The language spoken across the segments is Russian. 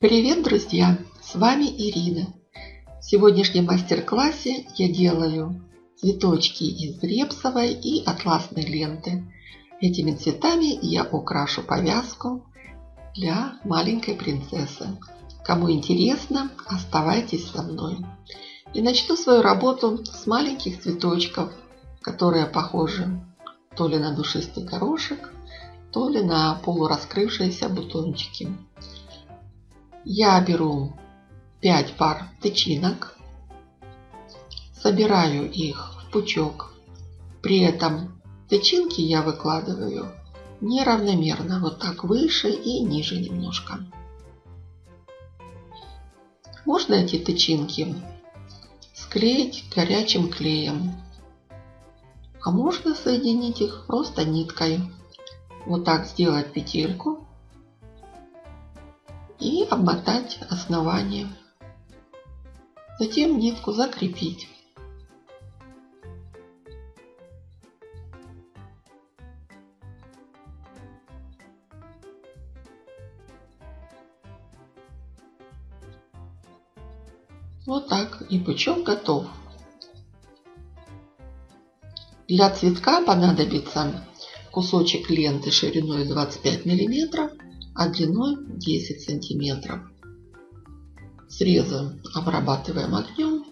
Привет, друзья! С вами Ирина. В сегодняшнем мастер-классе я делаю цветочки из репсовой и атласной ленты. Этими цветами я украшу повязку для маленькой принцессы. Кому интересно, оставайтесь со мной. И начну свою работу с маленьких цветочков, которые похожи то ли на душистый горошек, то ли на полураскрывшиеся бутончики. Я беру 5 пар тычинок, собираю их в пучок. При этом тычинки я выкладываю неравномерно, вот так выше и ниже немножко. Можно эти тычинки склеить горячим клеем, а можно соединить их просто ниткой. Вот так сделать петельку и обмотать основание. Затем нитку закрепить. Вот так и пучок готов. Для цветка понадобится кусочек ленты шириной 25 миллиметров а длиной 10 сантиметров. Срезы обрабатываем огнем.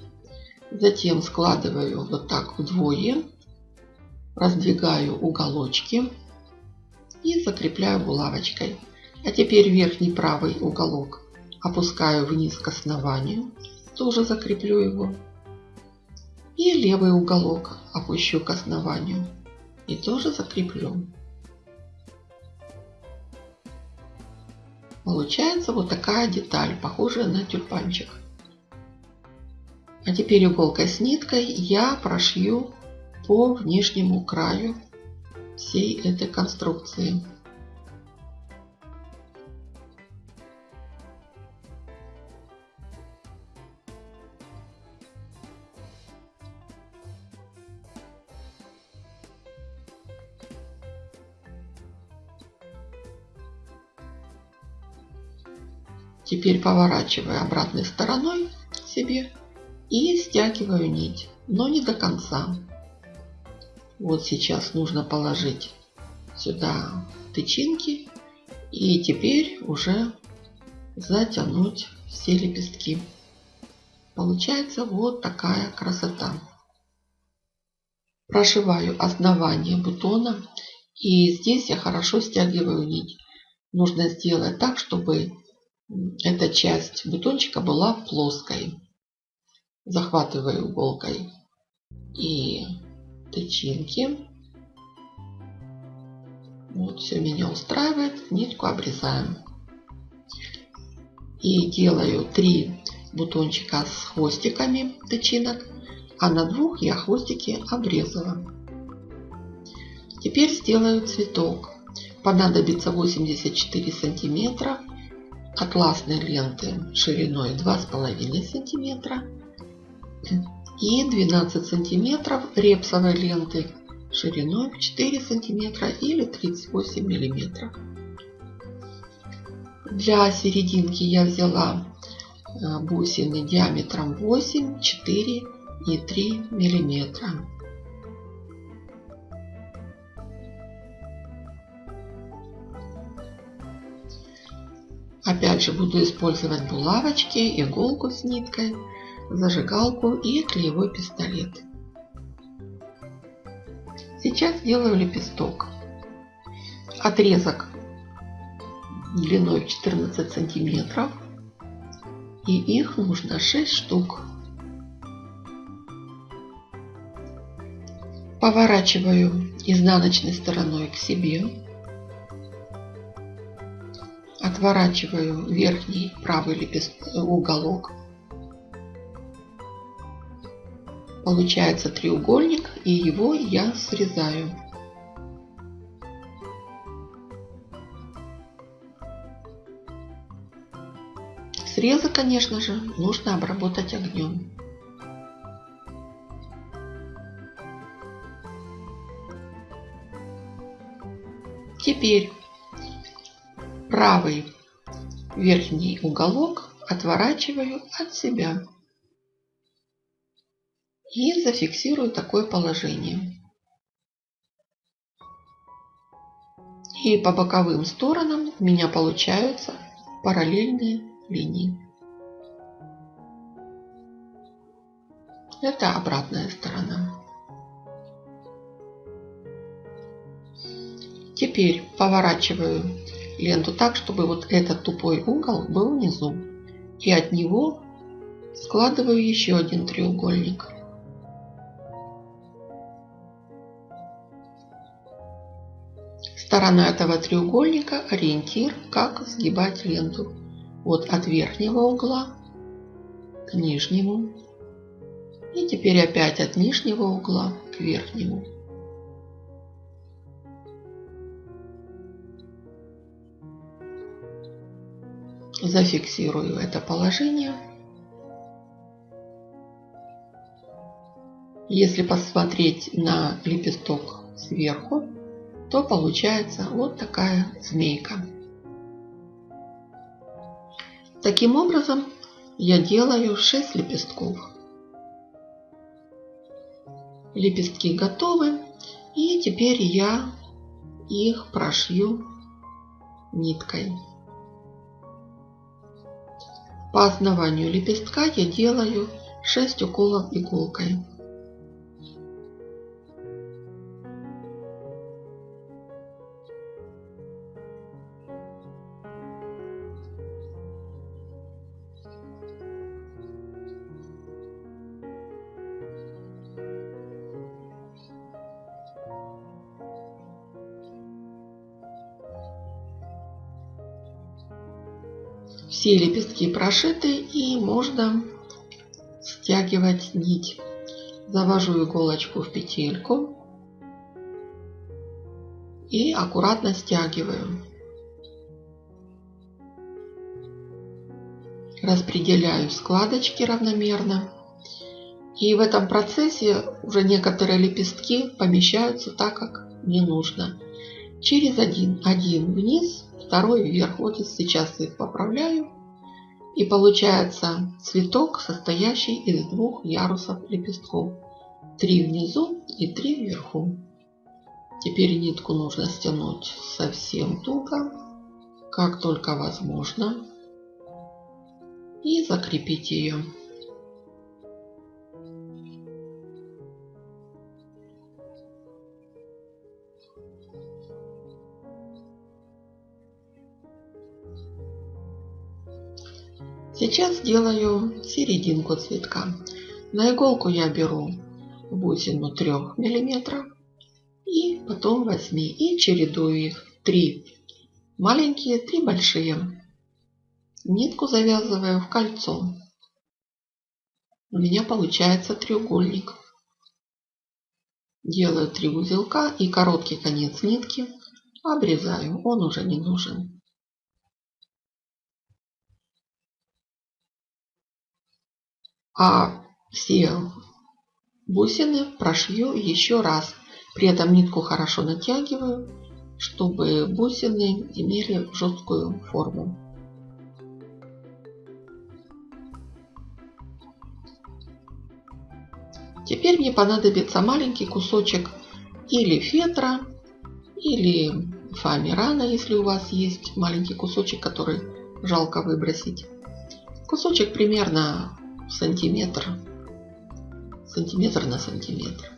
Затем складываю вот так вдвое. Раздвигаю уголочки и закрепляю булавочкой. А теперь верхний правый уголок опускаю вниз к основанию. Тоже закреплю его. И левый уголок опущу к основанию. И тоже закреплю. Получается вот такая деталь, похожая на тюльпанчик. А теперь иголкой с ниткой я прошью по внешнему краю всей этой конструкции. Теперь поворачиваю обратной стороной себе и стягиваю нить, но не до конца. Вот сейчас нужно положить сюда тычинки и теперь уже затянуть все лепестки. Получается вот такая красота. Прошиваю основание бутона и здесь я хорошо стягиваю нить. Нужно сделать так, чтобы эта часть бутончика была плоской. Захватываю иголкой и тычинки. Вот все меня устраивает. Нитку обрезаем. И делаю три бутончика с хвостиками тычинок, а на двух я хвостики обрезала. Теперь сделаю цветок. Понадобится 84 сантиметра атласной ленты шириной 2,5 сантиметра и 12 сантиметров репсовой ленты шириной 4 сантиметра или 38 миллиметров. Для серединки я взяла э, бусины диаметром 8, 4 и 3 миллиметра. Опять же буду использовать булавочки, иголку с ниткой, зажигалку и клеевой пистолет. Сейчас делаю лепесток. Отрезок длиной 14 сантиметров. И их нужно 6 штук. Поворачиваю изнаночной стороной к себе отворачиваю верхний правый лепест... уголок. Получается треугольник и его я срезаю. Срезы, конечно же, нужно обработать огнем. Теперь правый верхний уголок отворачиваю от себя и зафиксирую такое положение. И по боковым сторонам у меня получаются параллельные линии. Это обратная сторона. Теперь поворачиваю ленту так, чтобы вот этот тупой угол был внизу. И от него складываю еще один треугольник. Сторона этого треугольника ориентир, как сгибать ленту. Вот от верхнего угла к нижнему. И теперь опять от нижнего угла к верхнему. Зафиксирую это положение. Если посмотреть на лепесток сверху, то получается вот такая змейка. Таким образом я делаю 6 лепестков. Лепестки готовы. И теперь я их прошью ниткой. По основанию лепестка я делаю 6 уколов иголкой. Все лепестки прошиты и можно стягивать нить. Завожу иголочку в петельку и аккуратно стягиваю. Распределяю складочки равномерно. И в этом процессе уже некоторые лепестки помещаются так, как мне нужно. Через один, один вниз, второй вверх. Вот сейчас их поправляю. И получается цветок, состоящий из двух ярусов лепестков. Три внизу и три вверху. Теперь нитку нужно стянуть совсем туго, как только возможно. И закрепить ее. Сейчас сделаю серединку цветка. На иголку я беру бусину 3 мм и потом 8 и чередую их 3 маленькие, 3 большие. Нитку завязываю в кольцо. У меня получается треугольник. Делаю 3 узелка и короткий конец нитки обрезаю. Он уже не нужен. А все бусины прошью еще раз. При этом нитку хорошо натягиваю, чтобы бусины имели жесткую форму. Теперь мне понадобится маленький кусочек или фетра, или фоамирана, если у вас есть маленький кусочек, который жалко выбросить. Кусочек примерно сантиметр, сантиметр на сантиметр.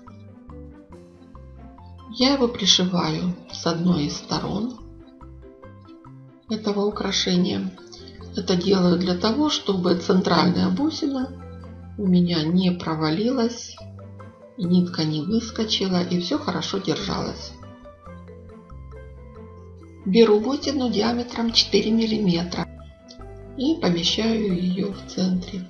Я его пришиваю с одной из сторон этого украшения. Это делаю для того, чтобы центральная бусина у меня не провалилась, нитка не выскочила и все хорошо держалось. Беру бусину диаметром 4 миллиметра и помещаю ее в центре.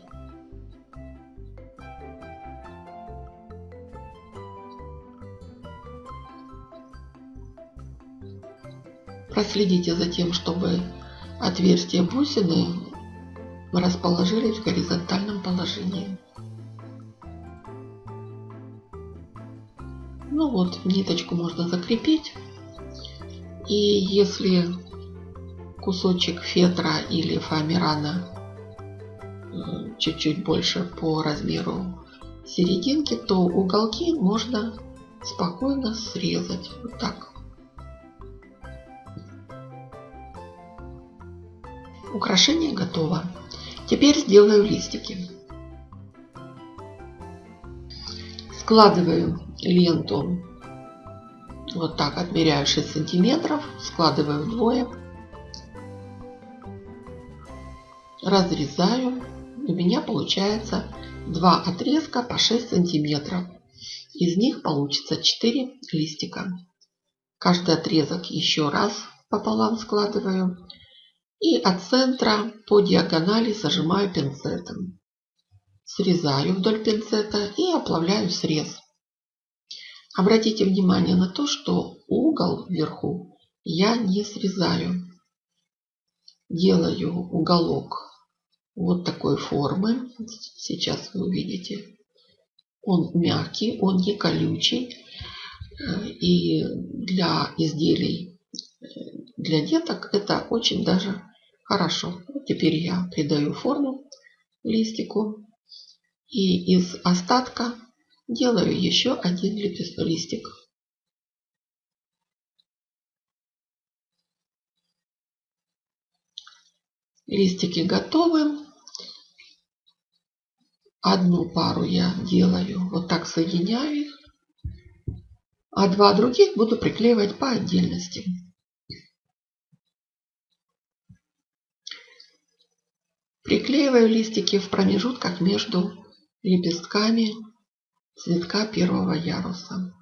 Проследите за тем, чтобы отверстия бусины расположились в горизонтальном положении. Ну вот, ниточку можно закрепить. И если кусочек фетра или фоамирана чуть-чуть больше по размеру серединки, то уголки можно спокойно срезать. Вот так. Украшение готово. Теперь сделаю листики. Складываю ленту вот так, отмеряю 6 сантиметров, складываю вдвое, разрезаю. У меня получается два отрезка по 6 сантиметров. Из них получится 4 листика. Каждый отрезок еще раз пополам складываю. И от центра по диагонали зажимаю пинцетом. Срезаю вдоль пинцета и оплавляю срез. Обратите внимание на то, что угол вверху я не срезаю. Делаю уголок вот такой формы. Сейчас вы увидите. Он мягкий, он не колючий. И для изделий для деток это очень даже хорошо. Теперь я придаю форму листику. И из остатка делаю еще один листик. Листики готовы. Одну пару я делаю, вот так соединяю их. А два других буду приклеивать по отдельности. Приклеиваю листики в промежутках между лепестками цветка первого яруса.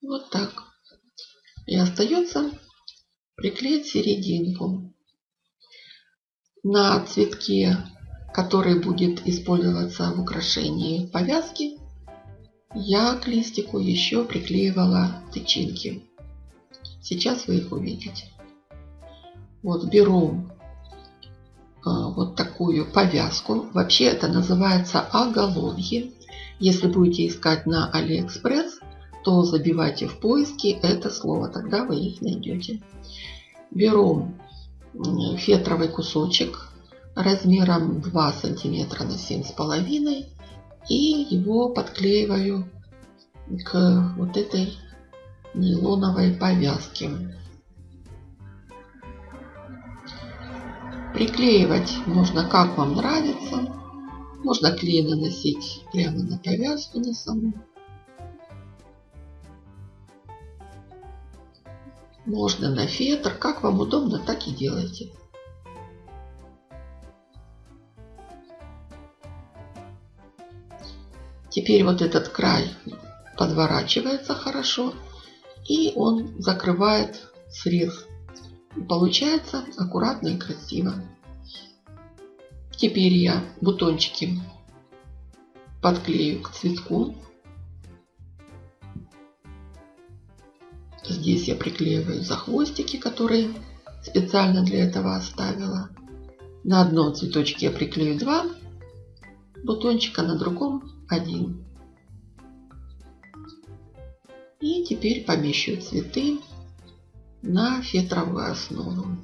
Вот так. И остается приклеить серединку. На цветке, который будет использоваться в украшении повязки, я к листику еще приклеивала тычинки. Сейчас вы их увидите. Вот беру а, вот такую повязку. Вообще это называется оголовье. Если будете искать на Алиэкспресс, то забивайте в поиске это слово, тогда вы их найдете. Беру фетровый кусочек размером 2 сантиметра на 7,5 и его подклеиваю к вот этой нейлоновой повязке. Приклеивать можно как вам нравится. Можно клей наносить прямо на повязку на саму. Можно на фетр. Как вам удобно, так и делайте. Теперь вот этот край подворачивается хорошо. И он закрывает срез Получается аккуратно и красиво. Теперь я бутончики подклею к цветку. Здесь я приклеиваю за хвостики, которые специально для этого оставила. На одном цветочке я приклею два бутончика, на другом один. И теперь помещу цветы на фетровую основу.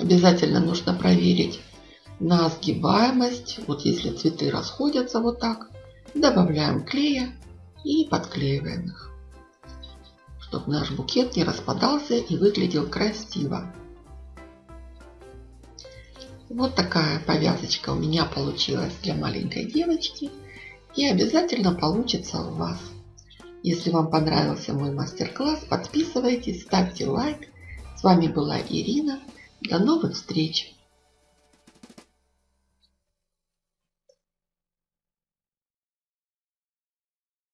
Обязательно нужно проверить на сгибаемость. Вот если цветы расходятся вот так, добавляем клея и подклеиваем их, чтобы наш букет не распадался и выглядел красиво. Вот такая повязочка у меня получилась для маленькой девочки. И обязательно получится у вас. Если вам понравился мой мастер-класс, подписывайтесь, ставьте лайк. С вами была Ирина. До новых встреч!